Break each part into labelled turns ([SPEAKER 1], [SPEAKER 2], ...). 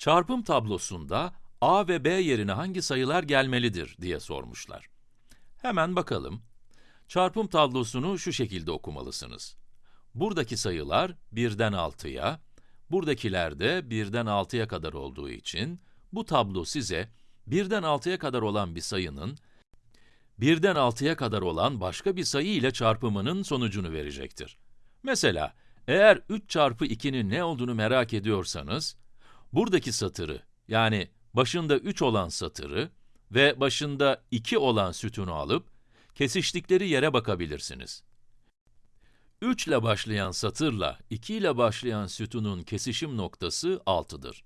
[SPEAKER 1] Çarpım tablosunda a ve b yerine hangi sayılar gelmelidir diye sormuşlar. Hemen bakalım. Çarpım tablosunu şu şekilde okumalısınız. Buradaki sayılar 1'den 6'ya, buradakiler de 1'den 6'ya kadar olduğu için, bu tablo size 1'den 6'ya kadar olan bir sayının, 1'den 6'ya kadar olan başka bir sayı ile çarpımının sonucunu verecektir. Mesela, eğer 3 çarpı 2'nin ne olduğunu merak ediyorsanız, buradaki satırı, yani başında 3 olan satırı ve başında 2 olan sütunu alıp, kesiştikleri yere bakabilirsiniz. 3 ile başlayan satırla 2 ile başlayan sütunun kesişim noktası 6'dır.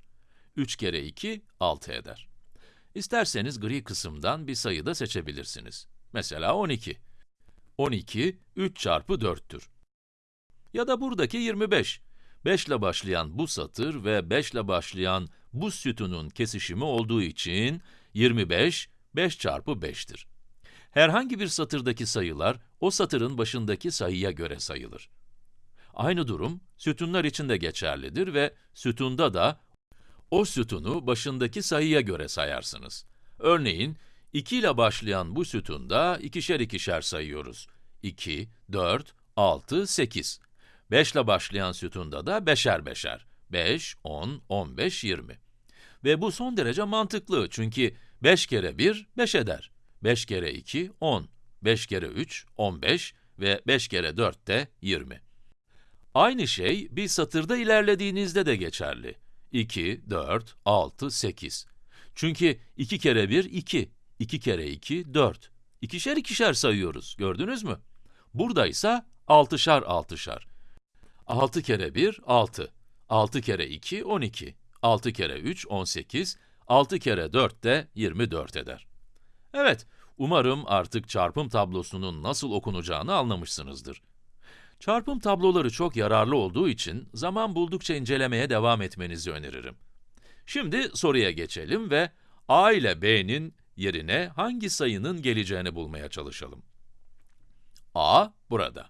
[SPEAKER 1] 3 kere 2, 6 eder. İsterseniz gri kısımdan bir sayı da seçebilirsiniz. Mesela 12. 12, 3 çarpı 4'tür. Ya da buradaki 25. 5 ile başlayan bu satır ve 5 ile başlayan bu sütunun kesişimi olduğu için 25, 5 çarpı 5'tir. Herhangi bir satırdaki sayılar, o satırın başındaki sayıya göre sayılır. Aynı durum, sütunlar için de geçerlidir ve sütunda da o sütunu başındaki sayıya göre sayarsınız. Örneğin, 2 ile başlayan bu sütunda ikişer ikişer sayıyoruz. 2, 4, 6, 8. 5 ile başlayan sütunda da beşer beşer. 5, 10, 15, 20. Ve bu son derece mantıklı çünkü 5 kere 1, 5 eder. 5 kere 2, 10. 5 kere 3, 15 ve 5 kere 4 de 20. Aynı şey bir satırda ilerlediğinizde de geçerli. 2, 4, 6, 8. Çünkü 2 kere 1, 2. 2 kere 2, 4. İkişer ikişer sayıyoruz, gördünüz mü? Burada ise altışar altışar. 6 kere 1, 6. 6 kere 2, 12. 6 kere 3, 18. 6 kere 4 de 24 eder. Evet, umarım artık çarpım tablosunun nasıl okunacağını anlamışsınızdır. Çarpım tabloları çok yararlı olduğu için zaman buldukça incelemeye devam etmenizi öneririm. Şimdi soruya geçelim ve a ile b'nin yerine hangi sayının geleceğini bulmaya çalışalım. a burada.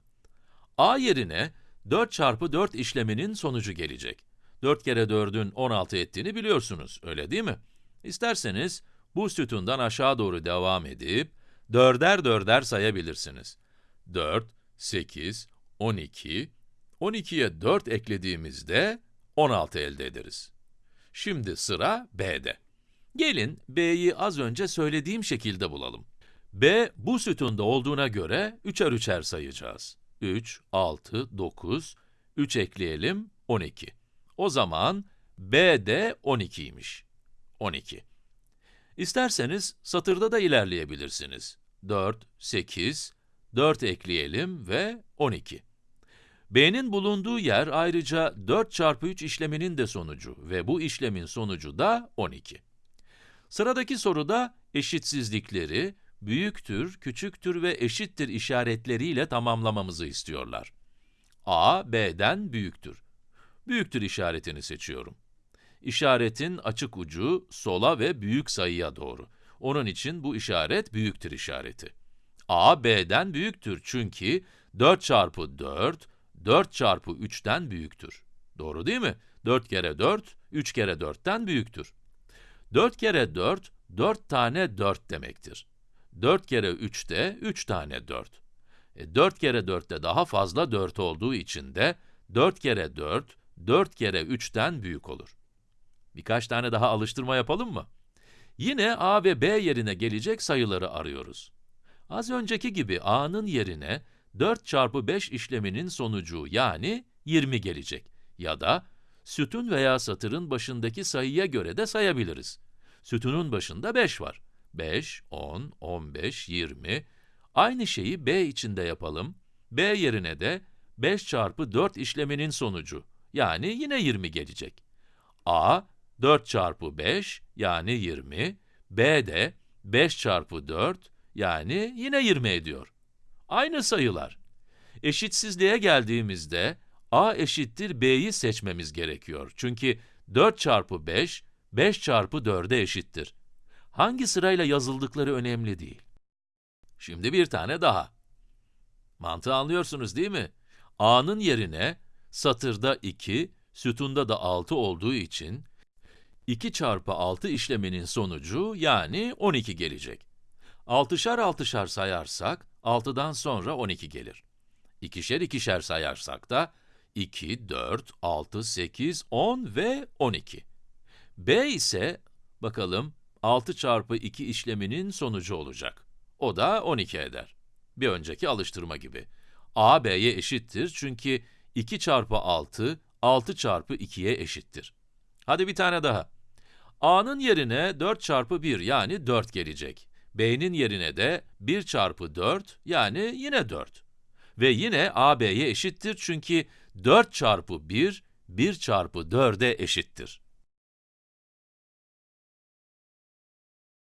[SPEAKER 1] a yerine 4 çarpı 4 işleminin sonucu gelecek. 4 kere 4'ün 16 ettiğini biliyorsunuz, öyle değil mi? İsterseniz bu sütundan aşağı doğru devam edip, dörder dörder sayabilirsiniz. 4, 8, 12, 12'ye 4 eklediğimizde 16 elde ederiz. Şimdi sıra b'de. Gelin b'yi az önce söylediğim şekilde bulalım. b bu sütunda olduğuna göre üçer üçer sayacağız. 3, 6, 9, 3 ekleyelim, 12. O zaman b de 12'ymiş. 12. İsterseniz satırda da ilerleyebilirsiniz. 4, 8, 4 ekleyelim ve 12. b'nin bulunduğu yer ayrıca 4 çarpı 3 işleminin de sonucu ve bu işlemin sonucu da 12. Sıradaki soruda eşitsizlikleri büyüktür, küçüktür ve eşittir işaretleriyle tamamlamamızı istiyorlar. a, b'den büyüktür. Büyüktür işaretini seçiyorum. İşaretin açık ucu sola ve büyük sayıya doğru. Onun için bu işaret büyüktür işareti. a, b'den büyüktür çünkü 4 çarpı 4, 4 çarpı 3'ten büyüktür. Doğru değil mi? 4 kere 4, 3 kere 4'ten büyüktür. 4 kere 4, 4 tane 4 demektir. 4 kere 3 de 3 tane 4. E, 4 kere 4 de daha fazla 4 olduğu için de 4 kere 4, 4 kere 3'ten büyük olur. Birkaç tane daha alıştırma yapalım mı? Yine a ve b yerine gelecek sayıları arıyoruz. Az önceki gibi a'nın yerine 4 çarpı 5 işleminin sonucu yani 20 gelecek. Ya da sütun veya satırın başındaki sayıya göre de sayabiliriz. Sütunun başında 5 var. 5, 10, 15, 20. Aynı şeyi b için de yapalım. b yerine de 5 çarpı 4 işleminin sonucu, yani yine 20 gelecek. a, 4 çarpı 5, yani 20. b de 5 çarpı 4, yani yine 20 ediyor. Aynı sayılar. Eşitsizliğe geldiğimizde, a eşittir b'yi seçmemiz gerekiyor. Çünkü 4 çarpı 5, 5 çarpı 4'e eşittir. Hangi sırayla yazıldıkları önemli değil. Şimdi bir tane daha. Mantığı anlıyorsunuz değil mi? a'nın yerine satırda 2, sütunda da 6 olduğu için 2 çarpı 6 işleminin sonucu yani 12 gelecek. 6'şar 6'şar sayarsak 6'dan sonra 12 gelir. İkişer ikişer sayarsak da 2, 4, 6, 8, 10 ve 12. b ise bakalım 6 çarpı 2 işleminin sonucu olacak. O da 12 eder. Bir önceki alıştırma gibi. a b'ye eşittir çünkü 2 çarpı 6, 6 çarpı 2'ye eşittir. Hadi bir tane daha. a'nın yerine 4 çarpı 1 yani 4 gelecek. b'nin yerine de 1 çarpı 4 yani yine 4. Ve yine a b'ye eşittir çünkü 4 çarpı 1, 1 çarpı 4'e eşittir.